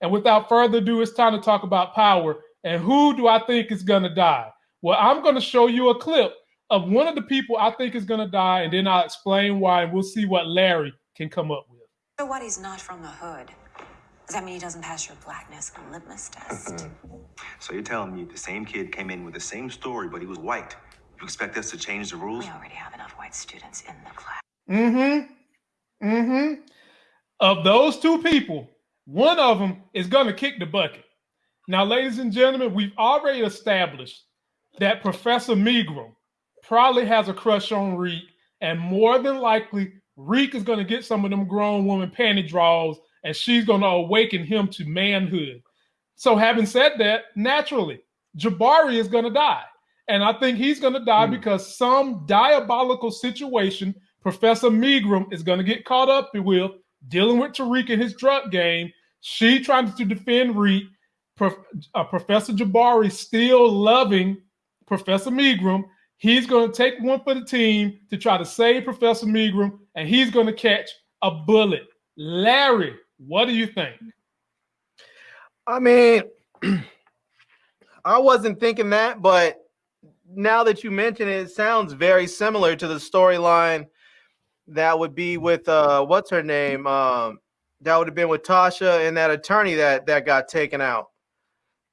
And without further ado, it's time to talk about power. And who do I think is going to die? Well, I'm going to show you a clip of one of the people I think is going to die, and then I'll explain why, and we'll see what Larry can come up with. So what? He's not from the hood. Does that mean he doesn't pass your blackness and litmus test? So you're telling me the same kid came in with the same story, but he was white. You expect us to change the rules? we already have enough white students in the class. Mm-hmm. Mm-hmm. Of those two people, one of them is going to kick the bucket. Now, ladies and gentlemen, we've already established that Professor Milgram probably has a crush on Reek, and more than likely, Reek is going to get some of them grown woman panty draws, and she's going to awaken him to manhood. So, having said that, naturally, Jabari is going to die. And I think he's going to die mm. because some diabolical situation Professor Milgram is going to get caught up with dealing with Tariq and his drug game. She trying to defend Reed. Uh, Professor Jabari still loving Professor Milgram. He's going to take one for the team to try to save Professor Milgram, and he's going to catch a bullet. Larry, what do you think? I mean, I wasn't thinking that, but now that you mention it, it sounds very similar to the storyline that would be with uh what's her name? Um that would have been with Tasha and that attorney that that got taken out.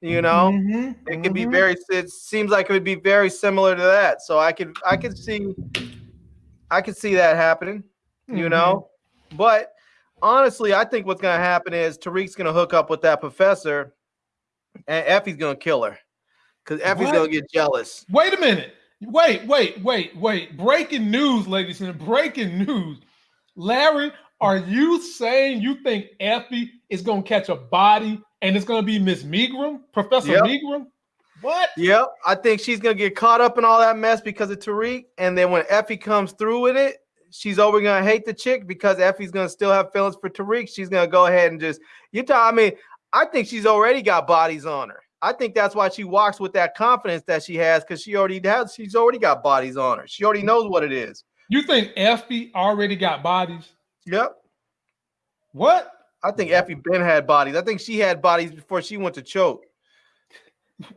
You know, mm-hmm, it could mm-hmm. be very it seems like it would be very similar to that. So I could I could see I could see that happening, mm-hmm. you know. But honestly, I think what's gonna happen is Tariq's gonna hook up with that professor and Effie's gonna kill her because Effie's gonna get jealous. Wait a minute. Wait, wait, wait, wait. Breaking news, ladies and breaking news. Larry, are you saying you think Effie is gonna catch a body and it's gonna be Miss Milgram, Professor yep. Milgram? What? Yep. I think she's gonna get caught up in all that mess because of Tariq. And then when Effie comes through with it, she's over gonna hate the chick because Effie's gonna still have feelings for Tariq. She's gonna go ahead and just you tell I mean, I think she's already got bodies on her. I think that's why she walks with that confidence that she has because she already has. She's already got bodies on her. She already knows what it is. You think Effie already got bodies? Yep. What? I think Effie Ben had bodies. I think she had bodies before she went to choke.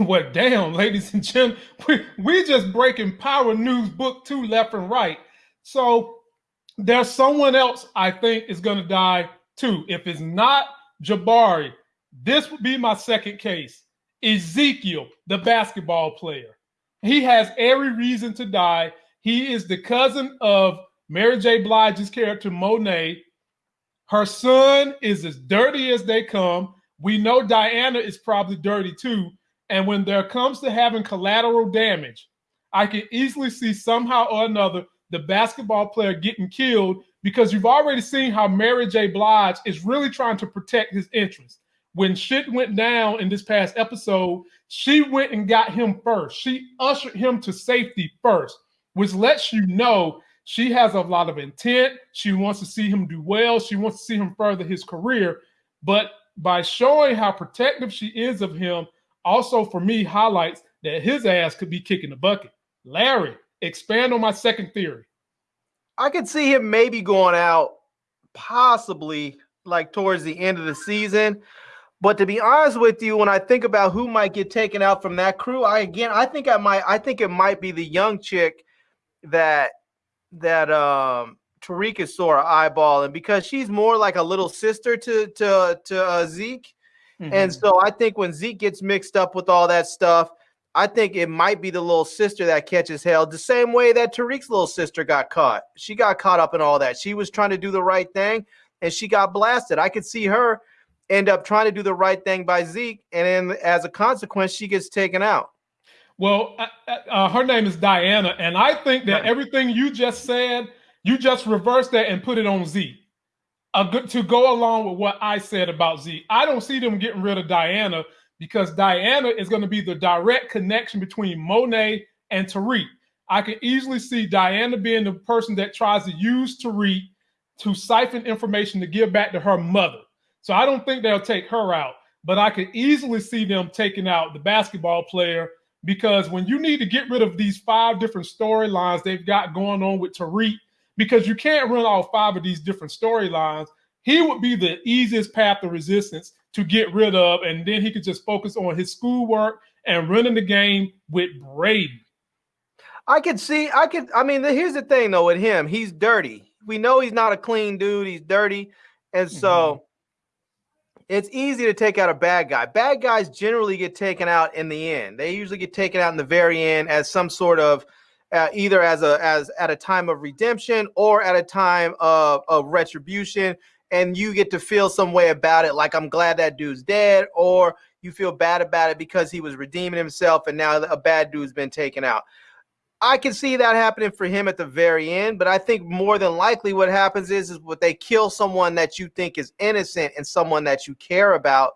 well, damn, ladies and gentlemen, we, we just breaking power news book two left and right. So there's someone else I think is going to die too. If it's not Jabari, this would be my second case. Ezekiel, the basketball player. He has every reason to die. He is the cousin of Mary J. Blige's character, Monet. Her son is as dirty as they come. We know Diana is probably dirty too. And when there comes to having collateral damage, I can easily see somehow or another the basketball player getting killed because you've already seen how Mary J. Blige is really trying to protect his interests when shit went down in this past episode, she went and got him first. She ushered him to safety first, which lets you know she has a lot of intent. She wants to see him do well. She wants to see him further his career. But by showing how protective she is of him, also for me highlights that his ass could be kicking the bucket. Larry, expand on my second theory. I could see him maybe going out possibly like towards the end of the season. But to be honest with you, when I think about who might get taken out from that crew, I again I think I might I think it might be the young chick that that um Tariq is sort of eyeballing because she's more like a little sister to to to uh, Zeke. Mm-hmm. And so I think when Zeke gets mixed up with all that stuff, I think it might be the little sister that catches hell the same way that Tariq's little sister got caught. She got caught up in all that. She was trying to do the right thing and she got blasted. I could see her end up trying to do the right thing by Zeke, and then as a consequence, she gets taken out. Well, uh, uh, uh her name is Diana, and I think that everything you just said, you just reversed that and put it on. A good to go along with what I said about Z, I don't see them getting rid of Diana because Diana is going to be the direct connection between Monet and Tariq. I can easily see Diana being the person that tries to use Tariq to siphon information to give back to her mother. So I don't think they'll take her out, but I could easily see them taking out the basketball player because when you need to get rid of these five different storylines they've got going on with Tariq, because you can't run all five of these different storylines, he would be the easiest path of resistance to get rid of, and then he could just focus on his schoolwork and running the game with Brady. I could see, I could, I mean, here's the thing though with him, he's dirty. We know he's not a clean dude, he's dirty. And so mm-hmm. It's easy to take out a bad guy. Bad guys generally get taken out in the end. They usually get taken out in the very end as some sort of uh, either as a as at a time of redemption or at a time of, of retribution and you get to feel some way about it like i'm glad that dude's dead or you feel bad about it because he was redeeming himself and now a bad dude's been taken out I can see that happening for him at the very end, but I think more than likely what happens is is what they kill someone that you think is innocent and someone that you care about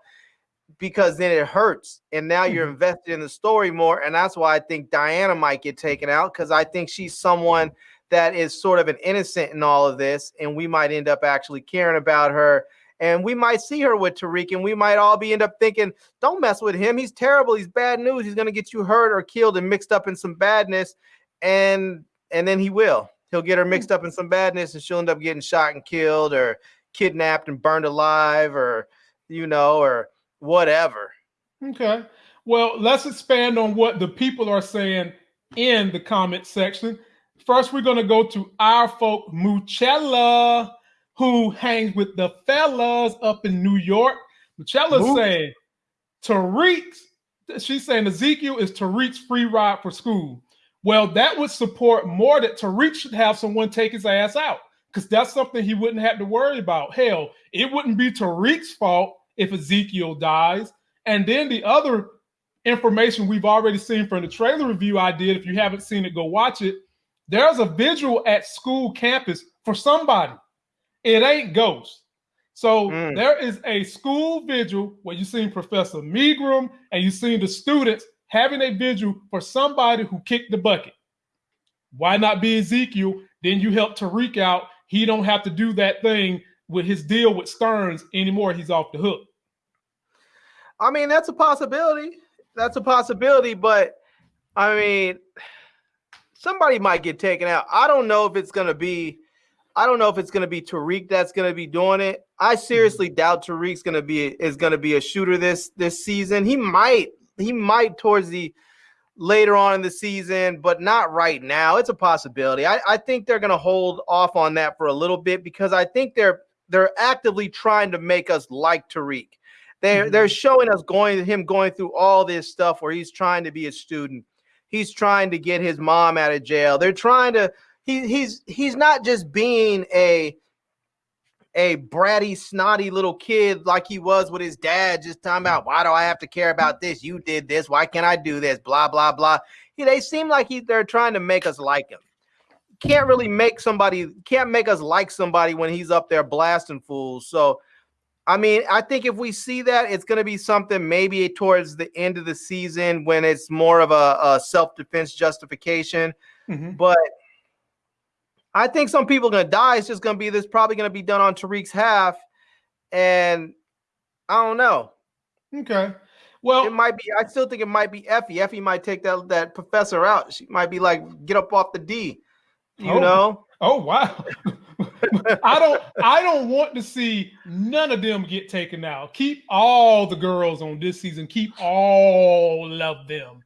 because then it hurts and now you're mm-hmm. invested in the story more and that's why I think Diana might get taken out cuz I think she's someone that is sort of an innocent in all of this and we might end up actually caring about her and we might see her with Tariq, and we might all be end up thinking, "Don't mess with him. He's terrible. He's bad news. He's going to get you hurt or killed and mixed up in some badness." and and then he will. He'll get her mixed up in some badness, and she'll end up getting shot and killed, or kidnapped and burned alive, or you know, or whatever. Okay. Well, let's expand on what the people are saying in the comment section. First, we're going to go to our folk Muchella, who hangs with the fellas up in New York. Muchella's saying Tariq's, she's saying Ezekiel is Tariq's free ride for school. Well, that would support more that Tariq should have someone take his ass out because that's something he wouldn't have to worry about. Hell, it wouldn't be Tariq's fault if Ezekiel dies. And then the other information we've already seen from the trailer review I did, if you haven't seen it, go watch it. There's a visual at school campus for somebody. It ain't Ghost. So mm. there is a school vigil where you've seen Professor Milgram and you've seen the students having a vigil for somebody who kicked the bucket. Why not be Ezekiel? Then you help Tariq out. He don't have to do that thing with his deal with Stearns anymore. He's off the hook. I mean, that's a possibility. That's a possibility, but I mean, somebody might get taken out. I don't know if it's gonna be. I don't know if it's gonna be Tariq that's gonna be doing it. I seriously doubt Tariq's gonna be is gonna be a shooter this this season. He might he might towards the later on in the season, but not right now. It's a possibility. I, I think they're going to hold off on that for a little bit because I think they're they're actively trying to make us like Tariq. They're mm-hmm. they're showing us going him going through all this stuff where he's trying to be a student. He's trying to get his mom out of jail. They're trying to he he's he's not just being a a bratty, snotty little kid like he was with his dad, just talking about why do I have to care about this? You did this. Why can't I do this? Blah blah blah. He, they seem like he, they're trying to make us like him. Can't really make somebody can't make us like somebody when he's up there blasting fools. So, I mean, I think if we see that, it's going to be something maybe towards the end of the season when it's more of a, a self defense justification. Mm-hmm. But I think some people are gonna die. It's just gonna be this probably gonna be done on Tariq's half, and I don't know. Okay. Well, it might be. I still think it might be Effie. Effie might take that that professor out. She might be like, get up off the D. You oh, know? Oh wow. I don't. I don't want to see none of them get taken out. Keep all the girls on this season. Keep all of them.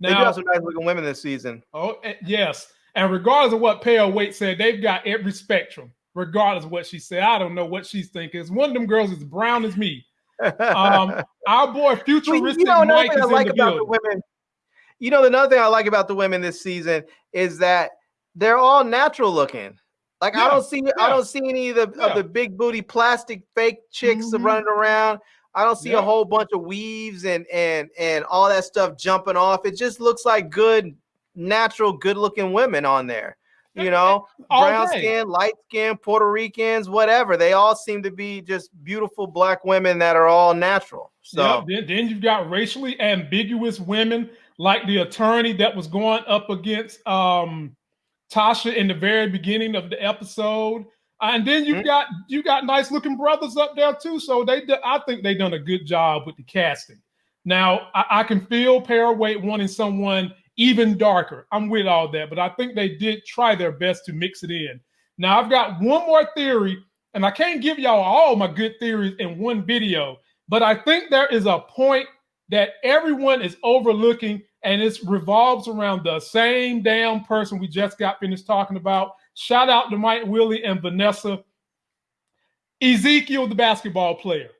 Now, they do have some nice looking women this season. Oh eh, yes. And regardless of what Pale Wait said, they've got every spectrum, regardless of what she said. I don't know what she's thinking. One of them girls is brown as me. Um, our boy futuristic you know, Mike is like in the building. The women, you know, another thing I like about the women this season is that they're all natural looking. Like yeah, I don't see, yeah. I don't see any of the yeah. of the big booty plastic fake chicks mm-hmm. running around. I don't see a whole bunch of weaves and and and all that stuff jumping off. It just looks like good natural, good looking women on there. You know, brown skin, light skin, Puerto Ricans, whatever. They all seem to be just beautiful black women that are all natural. So yeah, then, then you've got racially ambiguous women like the attorney that was going up against um, Tasha in the very beginning of the episode. And then you mm-hmm. got you got nice looking brothers up there too. So they, I think they done a good job with the casting. Now I, I can feel Paraway wanting someone even darker. I'm with all that, but I think they did try their best to mix it in. Now, I've got one more theory and I can't give y'all all my good theories in one video, but I think there is a point that everyone is overlooking, and it revolves around the same damn person we just got finished talking about. Shout out to Mike Willie and Vanessa. Ezekiel, the basketball player.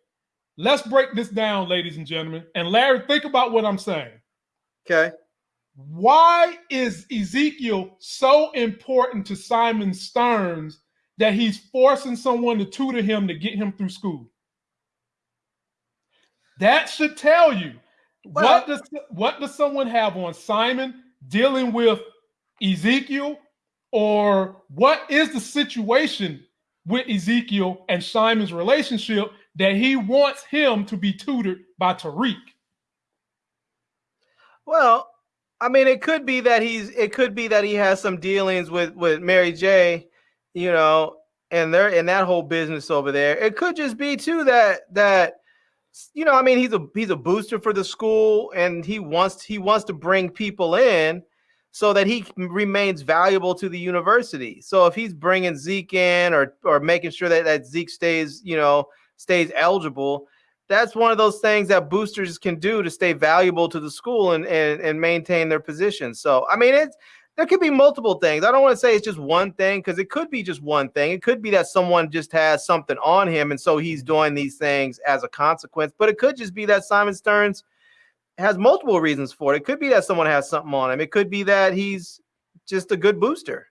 Let's break this down, ladies and gentlemen. And Larry, think about what I'm saying. Okay. Why is Ezekiel so important to Simon Stearns that he's forcing someone to tutor him to get him through school? That should tell you well, what does what does someone have on Simon dealing with Ezekiel, or what is the situation with Ezekiel and Simon's relationship that he wants him to be tutored by Tariq? Well, I mean, it could be that he's it could be that he has some dealings with with Mary J, you know, and they're in that whole business over there. It could just be too that that you know, I mean, he's a he's a booster for the school, and he wants he wants to bring people in so that he remains valuable to the university. So if he's bringing Zeke in or or making sure that that Zeke stays, you know, stays eligible, that's one of those things that boosters can do to stay valuable to the school and and, and maintain their position. So I mean it's there could be multiple things. I don't want to say it's just one thing because it could be just one thing. It could be that someone just has something on him and so he's doing these things as a consequence. But it could just be that Simon Stearns has multiple reasons for it. It could be that someone has something on him. It could be that he's just a good booster.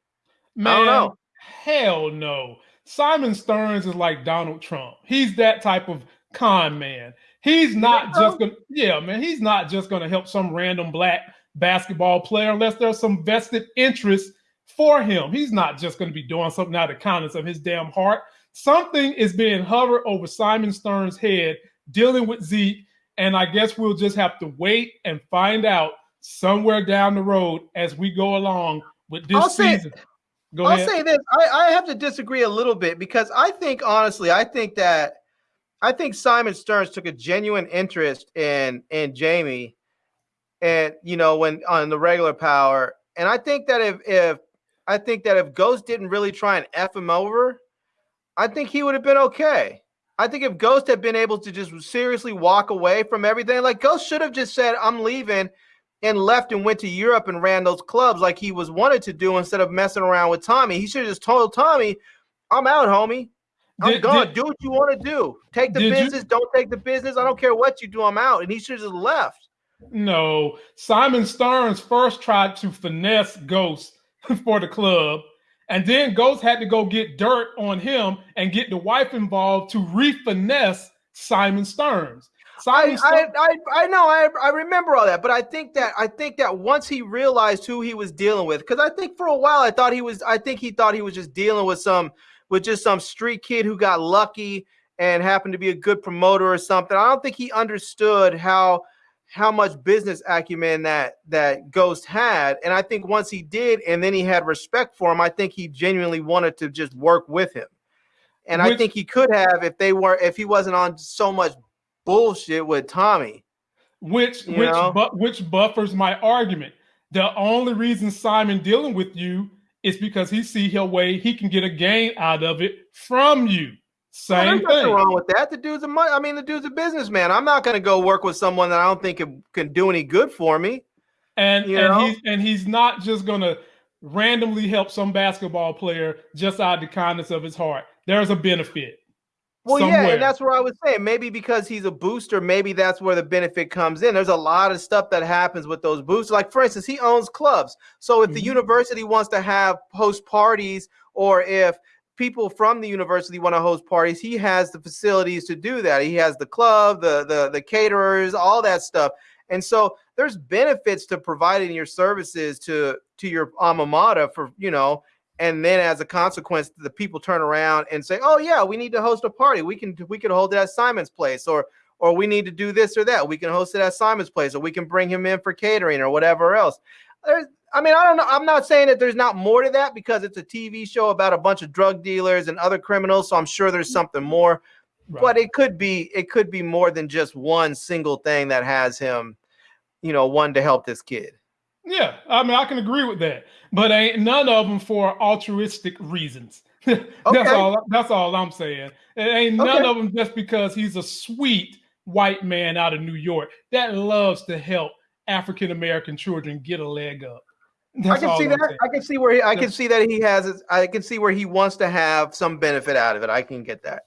Man, I don't know. Hell no. Simon Stearns is like Donald Trump. He's that type of con man. He's not just gonna, yeah, man. He's not just gonna help some random black basketball player unless there's some vested interest for him. He's not just gonna be doing something out of the kindness of his damn heart. Something is being hovered over Simon Stern's head, dealing with Zeke, and I guess we'll just have to wait and find out somewhere down the road as we go along with this I'll season. Say, Go I'll say this: I, I have to disagree a little bit because I think honestly, I think that I think Simon Stearns took a genuine interest in in Jamie, and you know when on the regular power. And I think that if if I think that if Ghost didn't really try and f him over, I think he would have been okay. I think if Ghost had been able to just seriously walk away from everything, like Ghost should have just said, "I'm leaving," and left and went to Europe and ran those clubs like he was wanted to do instead of messing around with Tommy. He should have just told Tommy, "I'm out, homie. I'm did, gone. Did, do what you want to do. Take the business. You? Don't take the business. I don't care what you do. I'm out. And he should have left. No, Simon Stearns first tried to finesse Ghost for the club, and then Ghost had to go get dirt on him and get the wife involved to refinesse Simon Stearns. Simon I, I, I, I know I, I remember all that, but I think that I think that once he realized who he was dealing with, because I think for a while I thought he was I think he thought he was just dealing with some with just some street kid who got lucky and happened to be a good promoter or something. I don't think he understood how how much business acumen that that Ghost had. And I think once he did, and then he had respect for him, I think he genuinely wanted to just work with him. And which, I think he could have if they were if he wasn't on so much bullshit with Tommy. Which which bu- which buffers my argument. The only reason Simon dealing with you it's because he see a way he can get a gain out of it from you. Same well, thing. wrong with that. The dude's a money. I mean, the dude's a businessman. I'm not going to go work with someone that I don't think can, can do any good for me. And you and know? he's and he's not just going to randomly help some basketball player just out of the kindness of his heart. There's a benefit. Well, somewhere. yeah, and that's where I was saying maybe because he's a booster, maybe that's where the benefit comes in. There's a lot of stuff that happens with those boosters. Like, for instance, he owns clubs. So if mm-hmm. the university wants to have host parties, or if people from the university want to host parties, he has the facilities to do that. He has the club, the the the caterers, all that stuff. And so there's benefits to providing your services to to your alma mater for you know and then as a consequence the people turn around and say oh yeah we need to host a party. We can we can hold it at simon's place or or we need to do this or that. We can host it at simon's place or we can bring him in for catering or whatever else. There's i mean i don't know i'm not saying that there's not more to that because it's a tv show about a bunch of drug dealers and other criminals so i'm sure there's something more. Right. but it could be it could be more than just one single thing that has him you know one to help this kid yeah, I mean, I can agree with that, but ain't none of them for altruistic reasons. that's Okay. all. That's all I'm saying. It ain't none Okay. of them just because he's a sweet white man out of New York that loves to help African American children get a leg up. I can see I'm that. saying. I can see where he, I can see that he has. I can see where he wants to have some benefit out of it. I can get that.